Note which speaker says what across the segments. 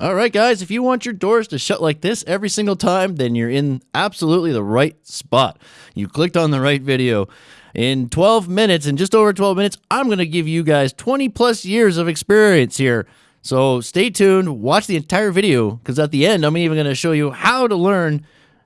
Speaker 1: All right, guys, if you want your doors to shut like this every single time, then you're in absolutely the right spot. You clicked on the right video. In 12 minutes, in just over 12 minutes, I'm going to give you guys 20 plus years of experience here. So stay tuned, watch the entire video, because at the end, I'm even going to show you how to learn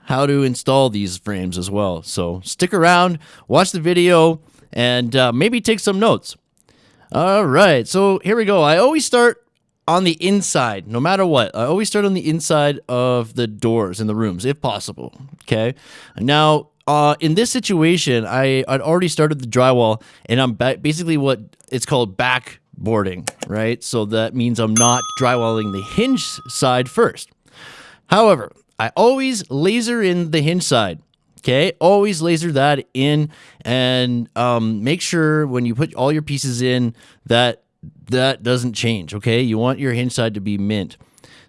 Speaker 1: how to install these frames as well. So stick around, watch the video, and uh, maybe take some notes. All right, so here we go. I always start on the inside, no matter what. I always start on the inside of the doors in the rooms, if possible. Okay. Now, uh, in this situation, I I'd already started the drywall, and I'm ba basically what it's called backboarding, right? So that means I'm not drywalling the hinge side first. However, I always laser in the hinge side. Okay, always laser that in and um, make sure when you put all your pieces in that that doesn't change. Okay, you want your hinge side to be mint.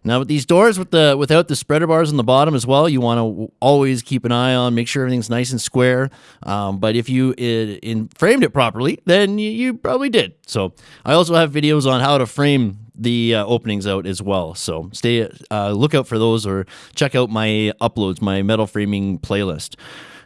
Speaker 1: Now with these doors with the without the spreader bars on the bottom as well, you want to always keep an eye on, make sure everything's nice and square. Um, but if you it, in framed it properly, then you, you, probably did. So I also have videos on how to frame the uh, openings out as well. So stay uh, look out for those or check out my uploads, my metal framing playlist.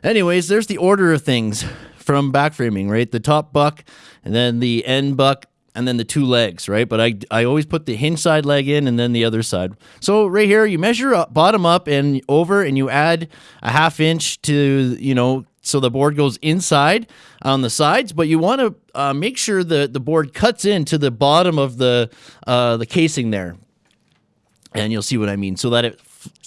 Speaker 1: Anyways, there's the order of things from back framing, right? The top buck and then the end buck and then the two legs, right? But I, I always put the hinge side leg in and then the other side. So right here, you measure up, bottom up and over, and you add a half inch to, you know, so the board goes inside on the sides, but you want to uh, make sure that the board cuts into the bottom of the, uh, the casing there. And you'll see what I mean, so that it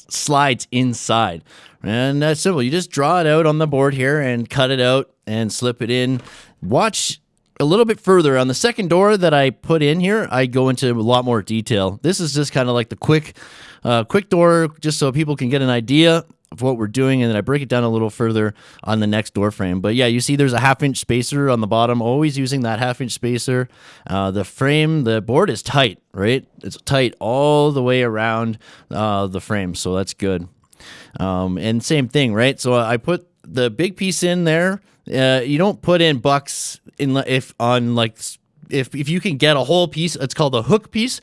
Speaker 1: slides inside. And that's simple. You just draw it out on the board here and cut it out and slip it in. Watch a little bit further on the second door that I put in here, I go into a lot more detail. This is just kind of like the quick, uh, quick door, just so people can get an idea of what we're doing, and then I break it down a little further on the next door frame. But yeah, you see there's a half inch spacer on the bottom, always using that half inch spacer. Uh, the frame, the board is tight, right? It's tight all the way around uh, the frame, so that's good. Um, and same thing, right? So I put the big piece in there. Uh, you don't put in bucks in if on like if if you can get a whole piece, it's called a hook piece.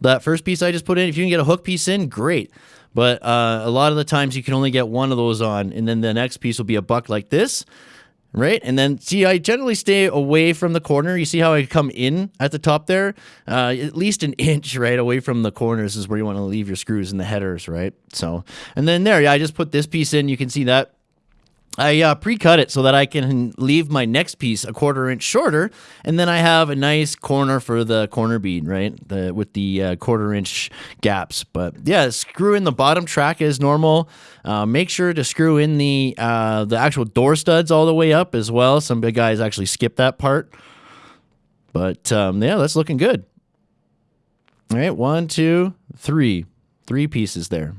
Speaker 1: That first piece I just put in, if you can get a hook piece in, great. But uh, a lot of the times you can only get one of those on, and then the next piece will be a buck like this, right? And then see, I generally stay away from the corner. You see how I come in at the top there? Uh, at least an inch right away from the corners is where you want to leave your screws and the headers, right? So, and then there, yeah, I just put this piece in. You can see that I uh, pre-cut it so that I can leave my next piece a quarter inch shorter, and then I have a nice corner for the corner bead, right, the, with the uh, quarter inch gaps. But yeah, screw in the bottom track as normal. Uh, make sure to screw in the uh, the actual door studs all the way up as well. Some big guys actually skip that part. But um, yeah, that's looking good. All right, one, two, three, three pieces there.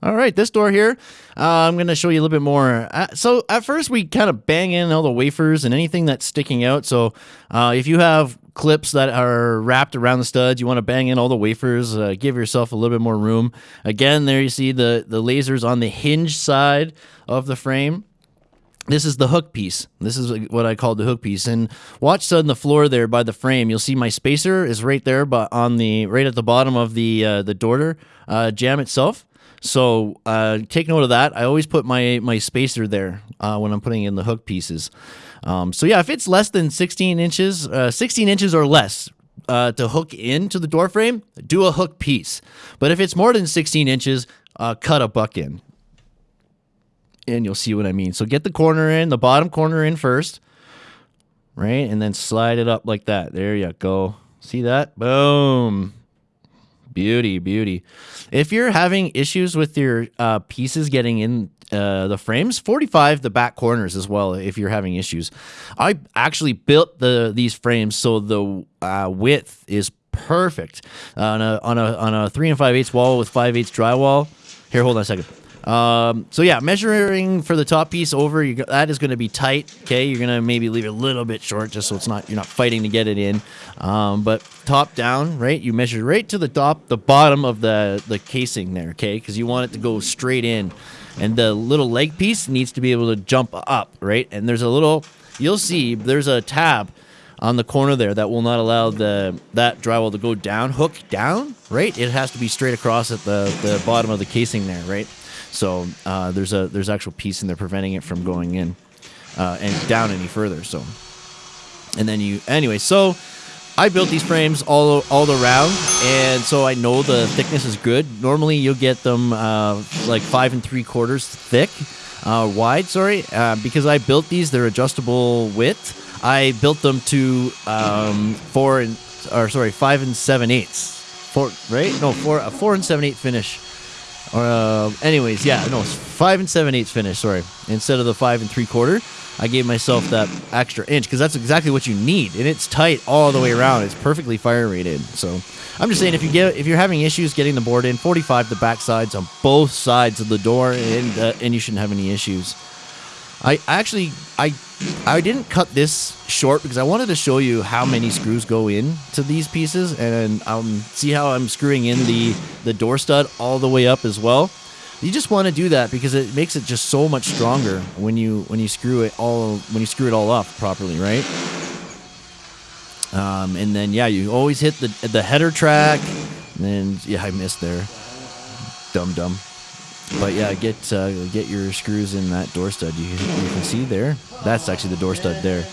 Speaker 1: All right, this door here, uh, I'm going to show you a little bit more. Uh, so at first we kind of bang in all the wafers and anything that's sticking out. So uh, if you have clips that are wrapped around the studs, you want to bang in all the wafers, uh, give yourself a little bit more room. Again, there you see the, the lasers on the hinge side of the frame. This is the hook piece. This is what I call the hook piece. And watch on the floor there by the frame. You'll see my spacer is right there, but on the right at the bottom of the uh, the door uh, jamb itself. So uh, take note of that. I always put my my spacer there uh, when I'm putting in the hook pieces. Um, so yeah, if it's less than 16 inches, uh, 16 inches or less uh, to hook into the door frame, do a hook piece. But if it's more than 16 inches, uh, cut a buck in. And you'll see what I mean. So get the corner in, the bottom corner in first, right? And then slide it up like that. There you go. See that? Boom. Beauty, beauty. If you're having issues with your uh, pieces getting in uh, the frames, 45 the back corners as well. If you're having issues, I actually built the these frames so the uh, width is perfect on a on a on a three and five eighths wall with five eighths drywall. Here, hold on a second. Um, so yeah, measuring for the top piece over, you, that is going to be tight. Okay, you're going to maybe leave it a little bit short just so it's not you're not fighting to get it in. Um, but top down, right? You measure right to the top, the bottom of the the casing there. Okay, because you want it to go straight in, and the little leg piece needs to be able to jump up, right? And there's a little, you'll see, there's a tab on the corner there that will not allow the that drywall to go down, hook down, right? It has to be straight across at the, the bottom of the casing there, right? So uh, there's a there's actual piece in there preventing it from going in uh, and down any further. So, and then you anyway. So I built these frames all all around, and so I know the thickness is good. Normally you'll get them uh, like five and three quarters thick, uh, wide. Sorry, uh, because I built these. They're adjustable width. I built them to um, four and or sorry five and seven eighths. Four right? No, four a four and seven eight finish. Uh, anyways, yeah, no, it's five and seven eighths finish. Sorry, instead of the five and three quarter, I gave myself that extra inch because that's exactly what you need, and it's tight all the way around. It's perfectly fire rated. So I'm just saying, if you get if you're having issues getting the board in, 45 the back sides on both sides of the door, and uh, and you shouldn't have any issues. I actually I I didn't cut this short because I wanted to show you how many screws go in to these pieces and um, see how I'm screwing in the the door stud all the way up as well. You just want to do that because it makes it just so much stronger when you when you screw it all when you screw it all up properly, right? Um, and then yeah, you always hit the the header track. And then, yeah, I missed there. Dum dum. But yeah, get uh, get your screws in that door stud. You, you can see there. That's actually the door stud there.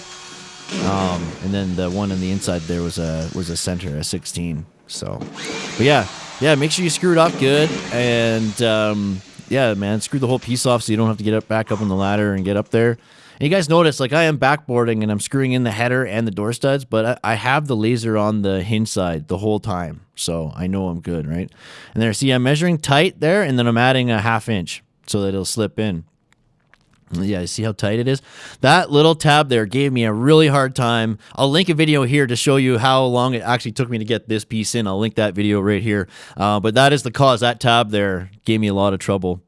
Speaker 1: Um, and then the one on the inside there was a was a center, a 16. So, but yeah, yeah. Make sure you screw it up good, and um, yeah, man, screw the whole piece off so you don't have to get up back up on the ladder and get up there. And you guys notice, like I am backboarding and I'm screwing in the header and the door studs, but I, I, have the laser on the hinge side the whole time. So I know I'm good, right? And there, see, I'm measuring tight there and then I'm adding a half inch so that it'll slip in. Yeah, see how tight it is? That little tab there gave me a really hard time. I'll link a video here to show you how long it actually took me to get this piece in. I'll link that video right here. Uh, but that is the cause. That tab there gave me a lot of trouble.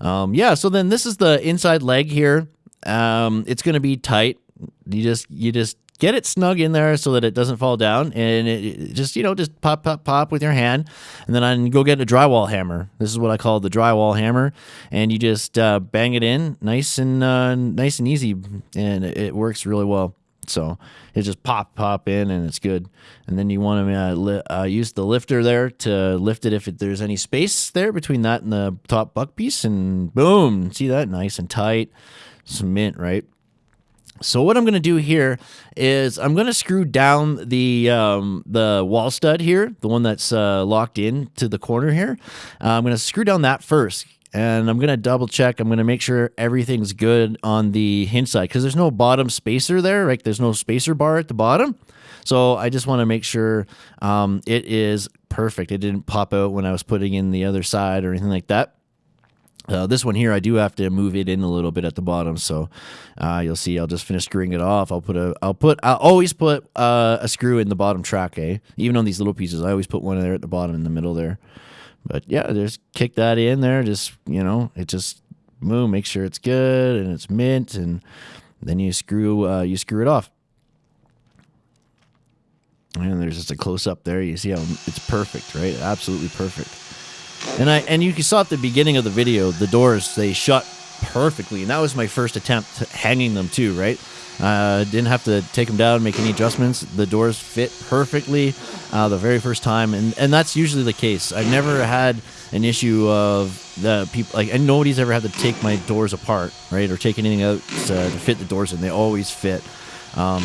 Speaker 1: Um, yeah, so then this is the inside leg here. Um, it's going to be tight. You just you just get it snug in there so that it doesn't fall down, and it, it just you know just pop pop pop with your hand, and then I go get a drywall hammer. This is what I call the drywall hammer, and you just uh, bang it in nice and uh, nice and easy, and it, it works really well. So it just pop pop in and it's good. And then you want to uh, uh, use the lifter there to lift it if it, there's any space there between that and the top buck piece, and boom, see that nice and tight cement, right? So what I'm going to do here is I'm going to screw down the um, the wall stud here, the one that's uh, locked in to the corner here. Uh, I'm going to screw down that first, and I'm going to double check. I'm going to make sure everything's good on the hinge side because there's no bottom spacer there, right? There's no spacer bar at the bottom. So I just want to make sure um, it is perfect. It didn't pop out when I was putting in the other side or anything like that. Uh, this one here, I do have to move it in a little bit at the bottom, so uh, you'll see. I'll just finish screwing it off. I'll put a, I'll put, I'll always put uh, a screw in the bottom track, eh? Even on these little pieces, I always put one there at the bottom in the middle there. But yeah, just kick that in there. Just you know, it just move, make sure it's good and it's mint, and then you screw, uh, you screw it off. And there's just a close up there. You see how it's perfect, right? Absolutely perfect. And I and you can saw at the beginning of the video, the doors they shut perfectly, and that was my first attempt hanging them too. Right, uh, didn't have to take them down, make any adjustments. The doors fit perfectly uh, the very first time, and and that's usually the case. I've never had an issue of the people like, and nobody's ever had to take my doors apart, right, or take anything out to, to fit the doors in. They always fit. Um,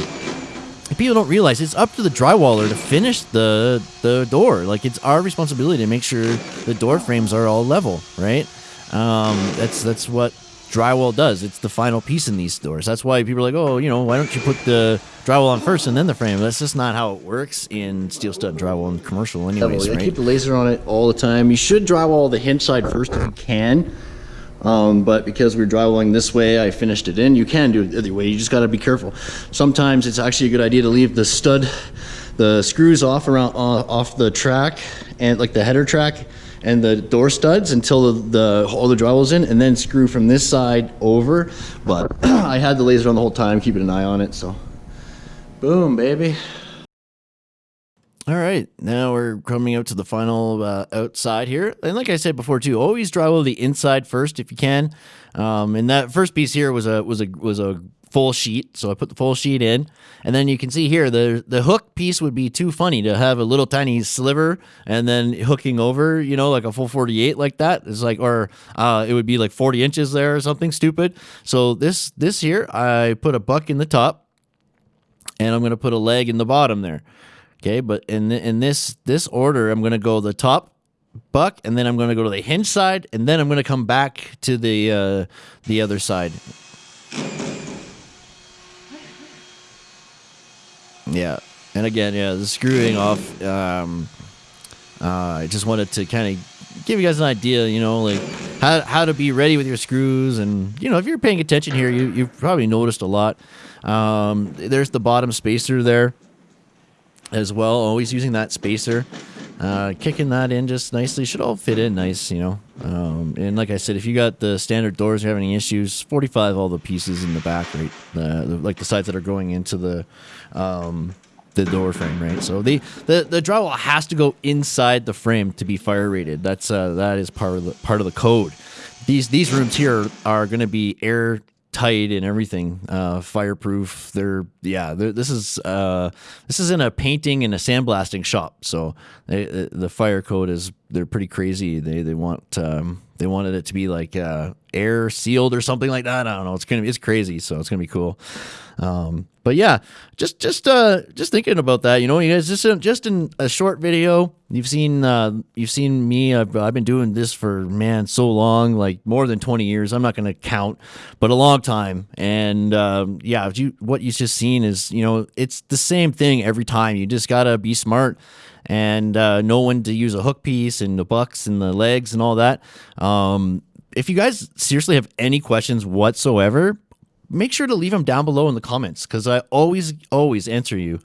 Speaker 1: people don't realize it's up to the drywaller to finish the the door. Like it's our responsibility to make sure the door frames are all level, right? Um, that's that's what drywall does. It's the final piece in these doors. That's why people are like, oh, you know, why don't you put the drywall on first and then the frame? That's just not how it works in steel stud drywall and commercial, anyways. Right? I keep the laser on it all the time. You should drywall the hinge side first if you can. Um, but because we're drywalling this way, I finished it in. You can do it the other way. You just got to be careful. Sometimes it's actually a good idea to leave the stud, the screws off around uh, off the track and like the header track and the door studs until the, the all the drywall's in, and then screw from this side over. But I had the laser on the whole time, keeping an eye on it. So, boom, baby. All right, now we're coming out to the final uh, outside here. And like I said before too, always drywall the inside first if you can. Um, and that first piece here was a was a was a full sheet. So I put the full sheet in, and then you can see here the the hook piece would be too funny to have a little tiny sliver and then hooking over, you know, like a full 48 like that. It's like, or uh, it would be like 40 inches there or something stupid. So this this here, I put a buck in the top, and I'm gonna put a leg in the bottom there. Okay, but in in this this order, I'm gonna go the top buck, and then I'm going to go to the hinge side, and then I'm going to come back to the uh, the other side. Yeah, and again, yeah, the screwing off. Um, uh, I just wanted to kind of give you guys an idea, you know, like how how to be ready with your screws, and you know, if you're paying attention here, you you've probably noticed a lot. Um, there's the bottom spacer there as well. Always using that spacer. Uh, kicking that in just nicely should all fit in nice, you know. Um, and like I said, if you got the standard doors, you're having any issues, 45 all the pieces in the back, right? The, like the sides that are going into the um, the door frame, right? So the, the the drywall has to go inside the frame to be fire rated. That's uh, that is part of the part of the code. These these rooms here are going to be air tight and everything, uh, fireproof. They're yeah. They're, this is uh, this is in a painting and a sandblasting shop, so they, the fire code is they're pretty crazy. They they want um, they wanted it to be like uh, air sealed or something like that. I don't know. It's gonna be it's crazy, so it's gonna be cool. Um, but yeah, just just uh, just thinking about that. You know, you guys just in, just in a short video, you've seen uh, you've seen me. I've, I've been doing this for man so long, like more than twenty years. I'm not gonna count, but a long time. And um, yeah, you what you just seen is you know it's the same thing every time. You just gotta be smart and uh, know when to use a hook piece and the bucks and the legs and all that. Um, if you guys seriously have any questions whatsoever, make sure to leave them down below in the comments because I always, always answer you.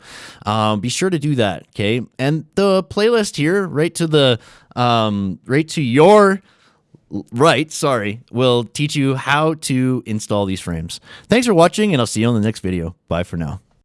Speaker 1: Um, be sure to do that, okay? And the playlist here, right to the, um, right to your right, sorry, will teach you how to install these frames. Thanks for watching, and I'll see you on the next video. Bye for now.